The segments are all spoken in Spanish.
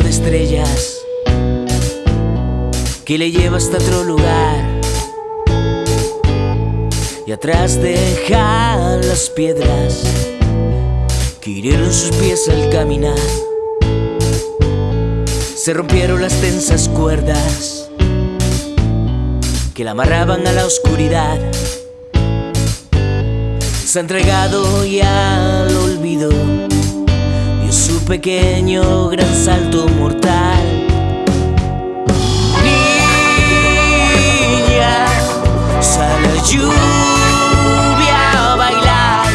estrellas que le lleva hasta otro lugar. Y atrás deja las piedras que hirieron sus pies al caminar. Se rompieron las tensas cuerdas que la amarraban a la oscuridad. Se ha entregado y al olvido pequeño gran salto mortal. Niña, sale a lluvia a bailar.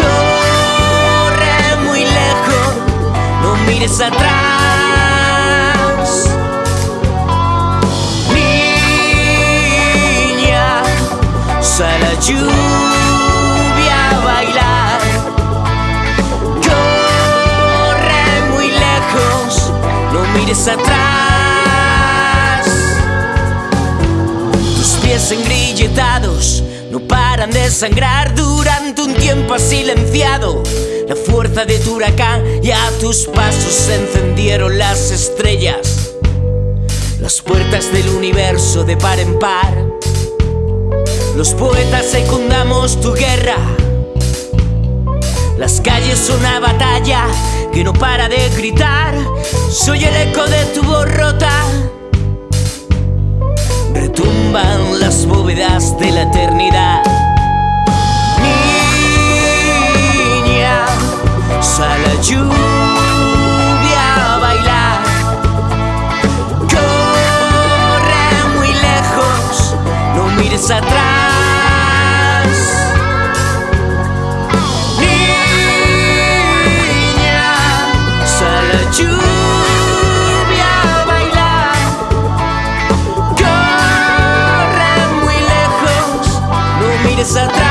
Corre muy lejos, no mires atrás. Niña, sale a lluvia atrás. Tus pies engrilletados no paran de sangrar durante un tiempo has silenciado la fuerza de tu huracán y a tus pasos se encendieron las estrellas. Las puertas del universo de par en par. Los poetas secundamos tu guerra. Las calles son una batalla que no para de gritar. Soy el eco de tu borrota. Retumban las bóvedas de la eternidad. Niña, sal a lluvia a bailar. Corre muy lejos, no mires atrás. esa